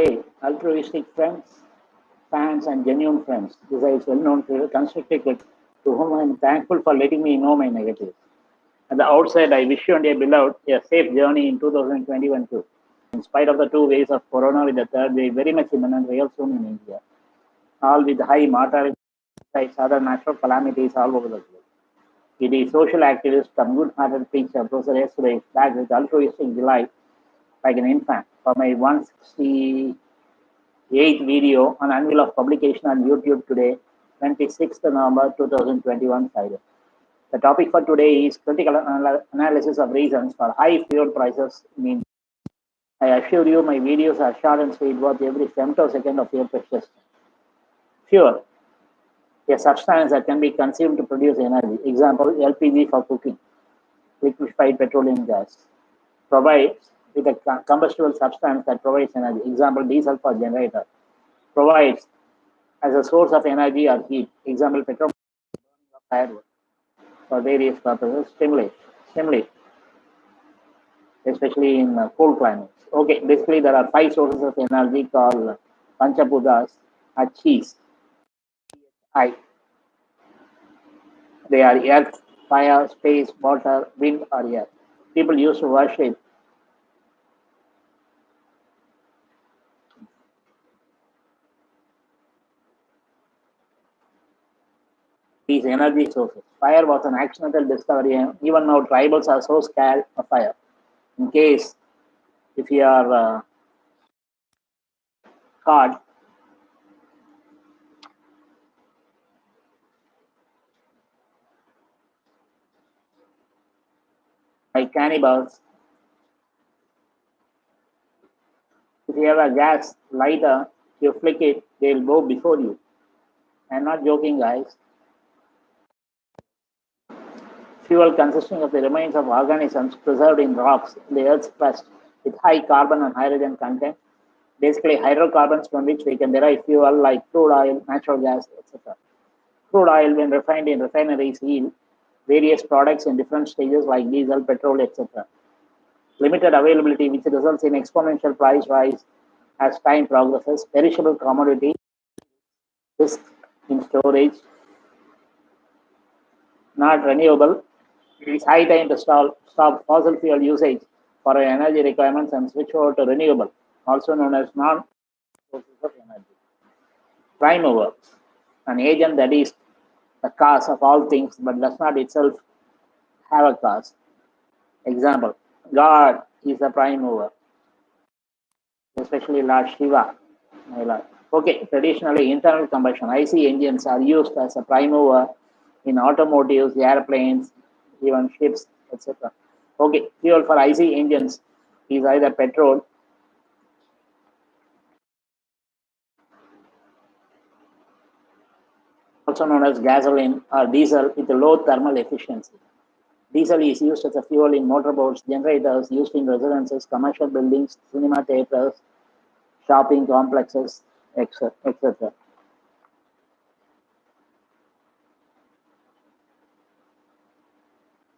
Hey, altruistic friends, fans, and genuine friends. This is well-known to constructive to whom I am thankful for letting me know my negatives. At the outset, I wish you and your beloved a safe journey in 2021 too. In spite of the two waves of corona with the third wave very much imminent real soon in India, all with high mortality other natural calamities all over the globe. It is social activist, some good-hearted preacher, Professor yesterday back with altruistic delight like an infant for my 168th video on annual of publication on YouTube today, 26th November 2021 Friday. The topic for today is critical anal analysis of reasons for high fuel prices in. I assure you my videos are short and sweet worth every femtosecond of your precious. Fuel, a substance that can be consumed to produce energy. Example, LPG for cooking, liquefied petroleum gas, provides with a combustible substance that provides energy. Example, diesel for generator, provides as a source of energy or heat. Example, petrol firewood for various purposes. Stimulate, stimulate, especially in uh, cold climates. Okay, basically there are five sources of energy called Panchabhutas, cheese. I. They are earth, fire, space, water, wind, or air. People used to worship these energy sources. Fire was an accidental discovery, and even now tribals are so scared of fire. In case if you are uh, caught by cannibals, if you have a gas lighter, you flick it, they'll go before you. I'm not joking, guys. Fuel consisting of the remains of organisms preserved in rocks in the Earth's crust with high carbon and hydrogen content. Basically, hydrocarbons from which we can derive fuel like crude oil, natural gas, etc. Crude oil, when refined in refineries, yield various products in different stages like diesel, petrol, etc. Limited availability, which results in exponential price rise as time progresses. Perishable commodity, risk in storage, not renewable, it is high time to stop, stop fossil fuel usage for our energy requirements and switch over to renewable, also known as non sources of energy. Prime mover, an agent that is the cause of all things but does not itself have a cause. Example, God is the prime mover, especially Lord Shiva. My Lord. Okay, traditionally internal combustion IC engines are used as a prime mover in automotives, airplanes, even ships, etc. Okay, fuel for IC engines is either petrol also known as gasoline or diesel with low thermal efficiency. Diesel is used as a fuel in motorboats, generators, used in residences, commercial buildings, cinema theaters, shopping complexes, etc etc.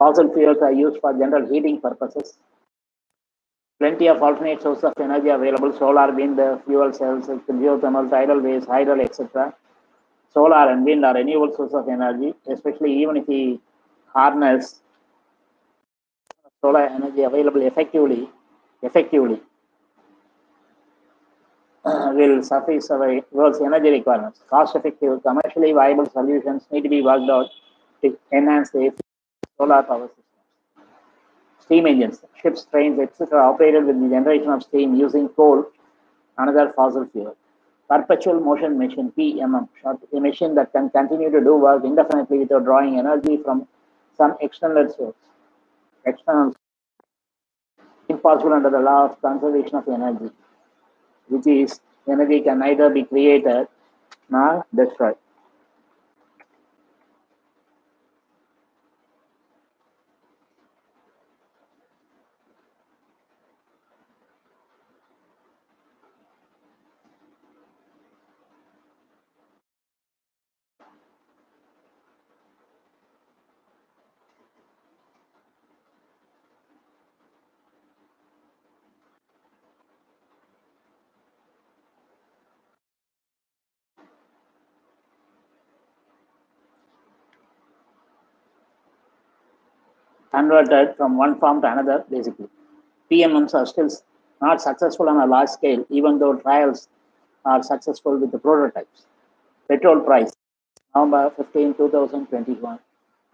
Fossil fuels are used for general heating purposes. Plenty of alternate sources of energy available, solar, wind, fuel cells, geothermal, tidal waves, hydro, etc. Solar and wind are renewable sources of energy, especially even if we harness solar energy available effectively, effectively uh, will suffice our world's energy requirements. Cost-effective, commercially viable solutions need to be worked out to enhance the solar power systems. Steam engines, ships, trains, etc. operated with the generation of steam using coal, another fossil fuel. Perpetual motion machine, PMM, a machine that can continue to do work indefinitely without drawing energy from some external source. External impossible under the law of conservation of energy, which is energy can neither be created nor destroyed. Converted from one form to another, basically. PMMs are still not successful on a large scale, even though trials are successful with the prototypes. Petrol price, November 15, 2021.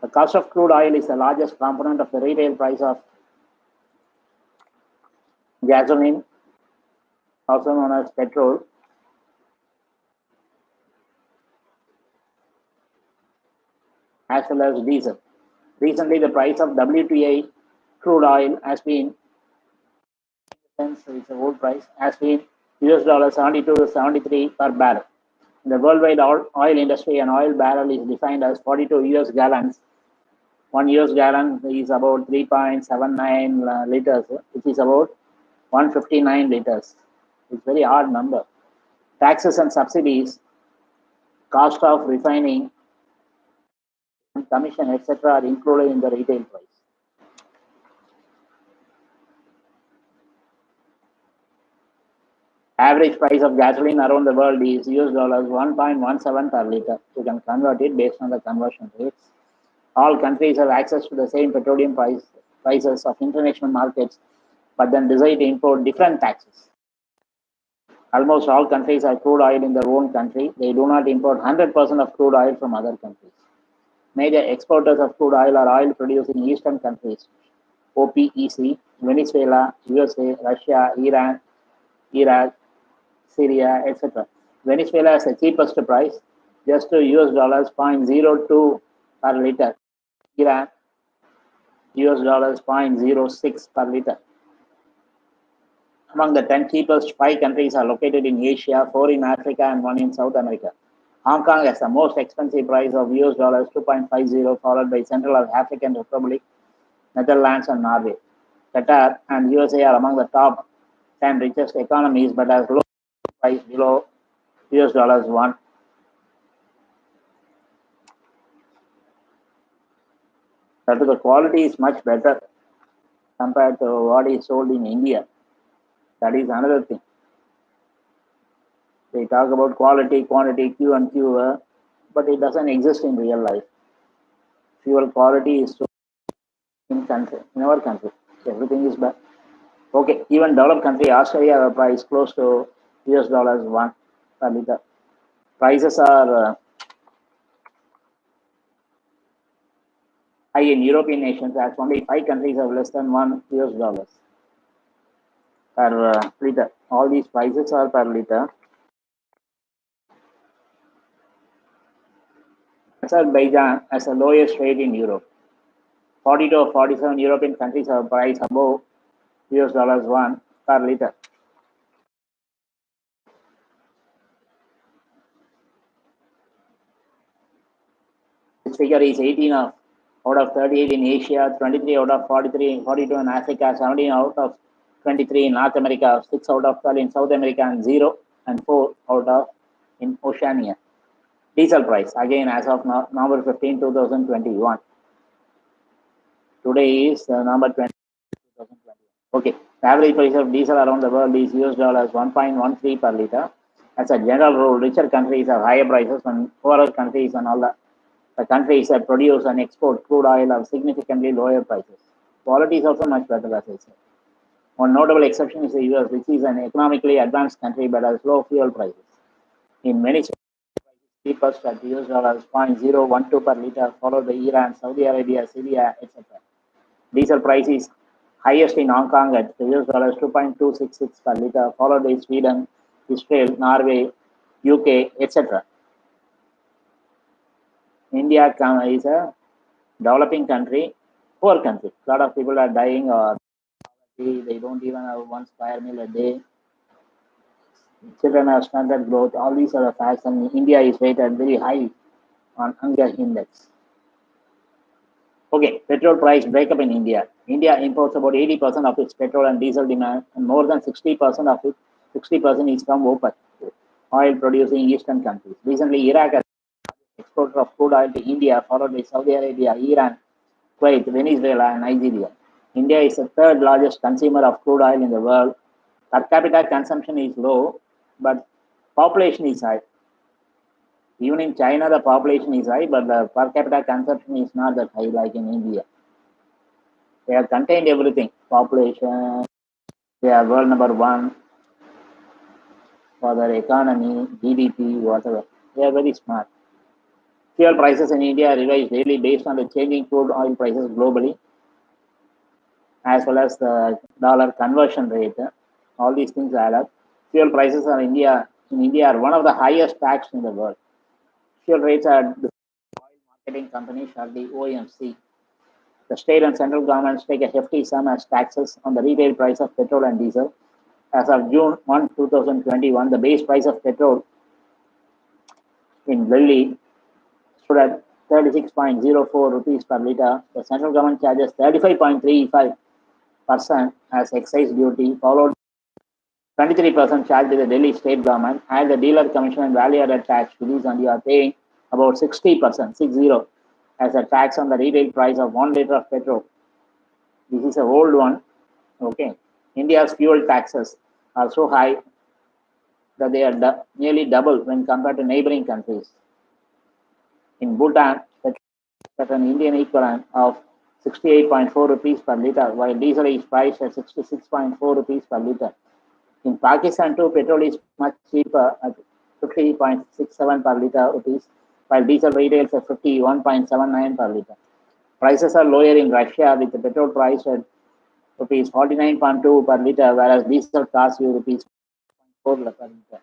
The cost of crude oil is the largest component of the retail price of gasoline, also known as petrol. as well as diesel. Recently, the price of WTI crude oil has been, it's a old price, has been US dollar 72 to 73 per barrel. In the worldwide oil industry, an oil barrel is defined as 42 US gallons. One US gallon is about 3.79 uh, liters, which is about 159 liters. It's very hard number. Taxes and subsidies, cost of refining, commission, etc., are included in the retail price. Average price of gasoline around the world is US dollars 1.17 per liter. You can convert it based on the conversion rates. All countries have access to the same petroleum price, prices of international markets, but then decide to import different taxes. Almost all countries have crude oil in their own country. They do not import 100% of crude oil from other countries. Major exporters of crude oil are oil producing eastern countries, OPEC, Venezuela, USA, Russia, Iran, Iraq, Syria, etc. Venezuela has the cheapest price, just to US dollars 0.02 per liter. Iran, US dollars 0.06 per liter. Among the 10 cheapest, five countries are located in Asia, four in Africa, and one in South America. Hong Kong has the most expensive price of US dollars 2.50, followed by Central African Republic, Netherlands, and Norway. Qatar and USA are among the top 10 richest economies, but has low price below US dollars 1. But the quality is much better compared to what is sold in India. That is another thing. They talk about quality, quantity, Q and Q, uh, but it doesn't exist in real life. Fuel quality is so in country, in our country. Everything is bad. Okay, even developed country, Australia, price close to US dollars one per liter. Prices are uh, high in European nations as only five countries have less than one US dollars per uh, liter. All these prices are per liter. Azerbaijan has the lowest rate in Europe. 42 or 47 European countries have price above US dollars 1 per liter. This figure is 18 of, out of 38 in Asia, 23 out of 43, 42 in Africa, 17 out of 23 in North America, 6 out of 12 in South America, and 0 and 4 out of in Oceania. Diesel price, again as of now, November 15, 2021. Today is uh, November 20, 2021. Okay, the average price of diesel around the world is US dollars 1.13 per liter. As a general rule, richer countries have higher prices and poorer countries and all the, the countries that produce and export crude oil have significantly lower prices. Quality is also much better, as I said. One notable exception is the US, which is an economically advanced country but has low fuel prices. In many cheapest at US dollars 0.012 per liter, followed by Iran, Saudi Arabia, Syria, etc. Diesel price is highest in Hong Kong at US dollars 2.266 per liter, followed by Sweden, Israel, Norway, UK, etc. India is a developing country, poor country. A lot of people are dying or they don't even have one square meal a day children have standard growth, all these are the facts, and India is rated very high on hunger index. Okay, petrol price breakup in India. India imports about 80% of its petrol and diesel demand, and more than 60% of it, 60% is from OPEC, oil producing eastern countries. Recently, Iraq has exporter of crude oil to India, followed by Saudi Arabia, Iran, Kuwait, Venezuela, and Nigeria. India is the third largest consumer of crude oil in the world. Per capita consumption is low, but population is high. Even in China, the population is high, but the per capita consumption is not that high like in India. They have contained everything. Population, they are world number one for their economy, GDP, whatever. They are very smart. Fuel prices in India are revised daily based on the changing crude oil prices globally, as well as the dollar conversion rate. All these things add up. Fuel prices are India in India are one of the highest taxed in the world. Fuel rates are the oil marketing companies are the OMC. The state and central governments take a hefty sum as taxes on the retail price of petrol and diesel. As of June 1, 2021, the base price of petrol in Delhi stood at 36.04 rupees per litre. The central government charges 35.35% as excise duty, followed 23% charged by the Delhi state government, and the dealer commission and value added tax to these, and you are paying about 60%, 60, as a tax on the retail price of one liter of petrol. This is a old one. Okay. India's fuel taxes are so high that they are nearly double when compared to neighboring countries. In Bhutan, at an Indian equivalent of 68.4 rupees per liter, while diesel is priced at 66.4 rupees per liter. In Pakistan, too, petrol is much cheaper at 50.67 per liter rupees, while diesel retails at 51.79 per liter. Prices are lower in Russia with the petrol price at rupees 49.2 per liter, whereas diesel costs you rupees 4 per liter.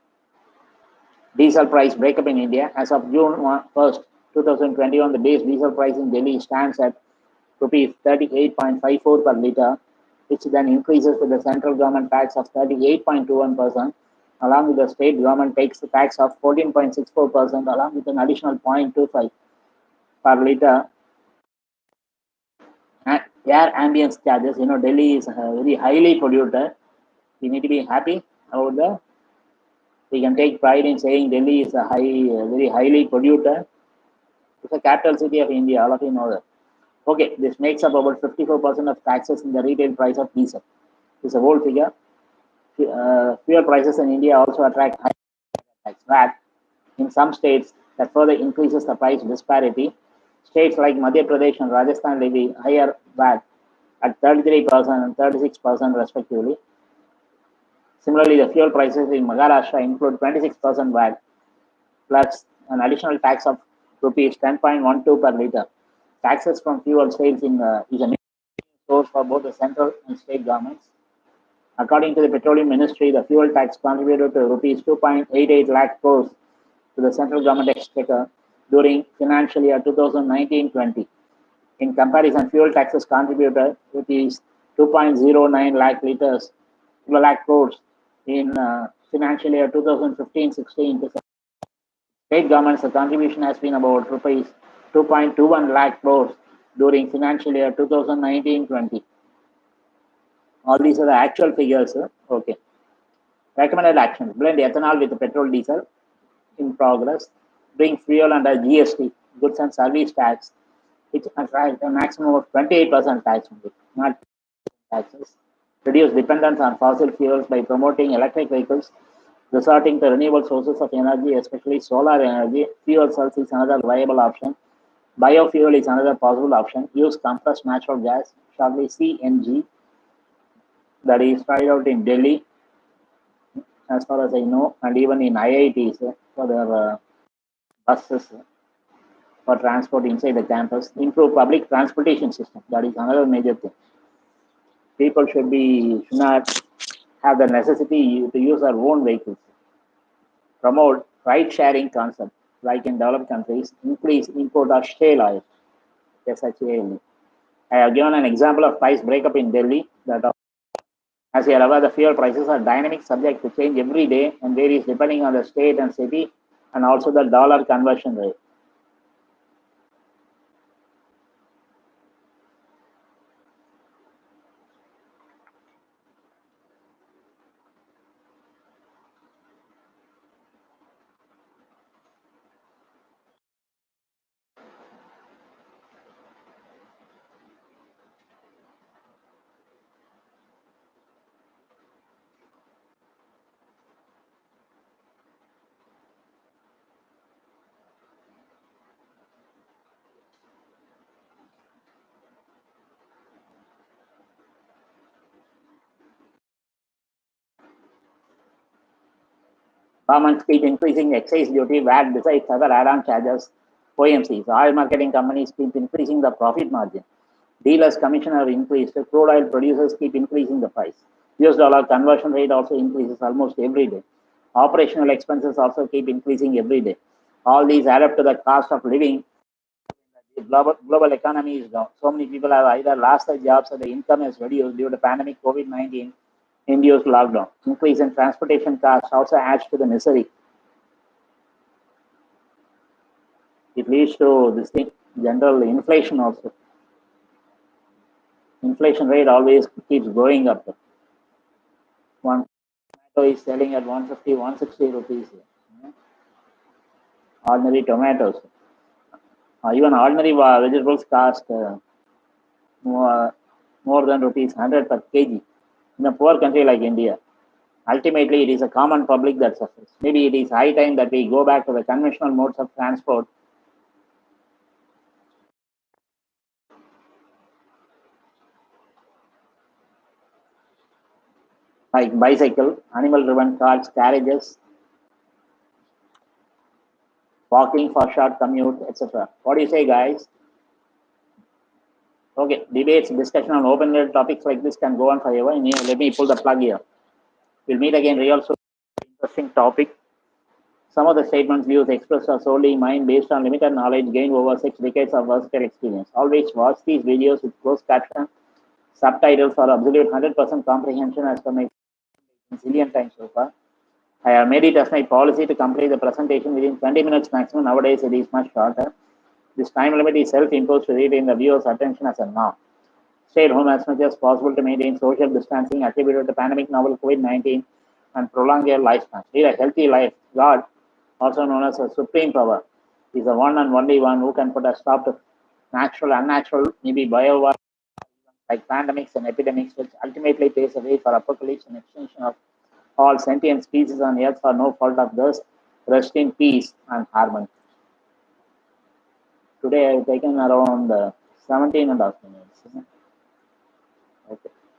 Diesel price breakup in India as of June 1st, 2021, the base diesel price in Delhi stands at rupees 38.54 per liter, which then increases with the central government tax of 38.21%, along with the state government takes the tax of 14.64%, along with an additional 0.25 per liter. Air ambience charges, you know, Delhi is uh, very highly polluted. We need to be happy about that. We can take pride in saying Delhi is a high, uh, very highly polluted. It's a capital city of India, all of you know that. Okay, this makes up about 54% of taxes in the retail price of diesel. This is a whole figure. Uh, fuel prices in India also attract high tax VAT in some states that further increases the price disparity. States like Madhya Pradesh and Rajasthan levy higher VAT at 33% and 36% respectively. Similarly, the fuel prices in Maharashtra include 26% VAT plus an additional tax of rupees 10.12 per liter. Taxes from fuel sales in uh, is a source for both the central and state governments. According to the Petroleum Ministry, the fuel tax contributed to rupees 2.88 lakh crores to the central government exchequer during financial year 2019-20. In comparison, fuel taxes contributed rupees 2.09 lakh liters, lakh crores in uh, financial year 2015-16 to state governments, the contribution has been about rupees 2.21 lakh crores during financial year 2019-20. All these are the actual figures. Okay. Recommended actions. Blend ethanol with petrol diesel in progress. Bring fuel under GST, goods and service tax, which attract a maximum of 28% tax not taxes. Reduce dependence on fossil fuels by promoting electric vehicles, resorting to renewable sources of energy, especially solar energy. Fuel cells is another viable option. Biofuel is another possible option. Use compressed natural gas, shortly CNG, that is tried out in Delhi, as far as I know, and even in IITs for their uh, buses for transport inside the campus. Improve public transportation system. That is another major thing. People should be should not have the necessity to use their own vehicles. Promote ride-sharing concept, like in developed countries. Increase import of shale oil, SHALE. I have given an example of price breakup in Delhi that as you are aware, the fuel prices are dynamic, subject to change every day and varies depending on the state and city and also the dollar conversion rate. Governments keep increasing excise duty, VAT besides other add-on charges, OMCs. Oil marketing companies keep increasing the profit margin. Dealers commission have increased. Crude oil producers keep increasing the price. US dollar conversion rate also increases almost every day. Operational expenses also keep increasing every day. All these add up to the cost of living. The global, global economy is down. So many people have either lost their jobs or the income is reduced due to pandemic COVID-19 induced lockdown. Increase in transportation costs also adds to the misery. It leads to this thing, general inflation also. Inflation rate always keeps going up. One tomato is selling at 150, 160 rupees. Ordinary tomatoes. Uh, even ordinary vegetables cost uh, more, more than rupees 100 per kg in a poor country like India. Ultimately, it is a common public that suffers. Maybe it is high time that we go back to the conventional modes of transport like bicycle, animal-driven cars, carriages, walking for short commute, etc. What do you say, guys? Okay, debates, discussion on open-ended topics like this can go on forever. And here, let me pull the plug here. We'll meet again real soon. Interesting topic. Some of the statements, views expressed are solely mine based on limited knowledge gained over six decades of versatile experience. Always watch these videos with closed caption, subtitles for absolute 100% comprehension as per my zillion times so far. I have made it as my policy to complete the presentation within 20 minutes maximum. Nowadays, it is much shorter. This time limit is self-imposed to retain the viewer's attention as a norm. Stay at home as much as possible to maintain social distancing attributed to the pandemic novel COVID-19 and prolong your lifespan. Lead a healthy life. God, also known as a supreme power, is the one and only one who can put a stop to natural, unnatural, maybe bio like pandemics and epidemics, which ultimately paves the way for apocalypse and extinction of all sentient species on earth for no fault of theirs. Rest in peace and harmony. Today I've taken around uh, 17 and a half minutes.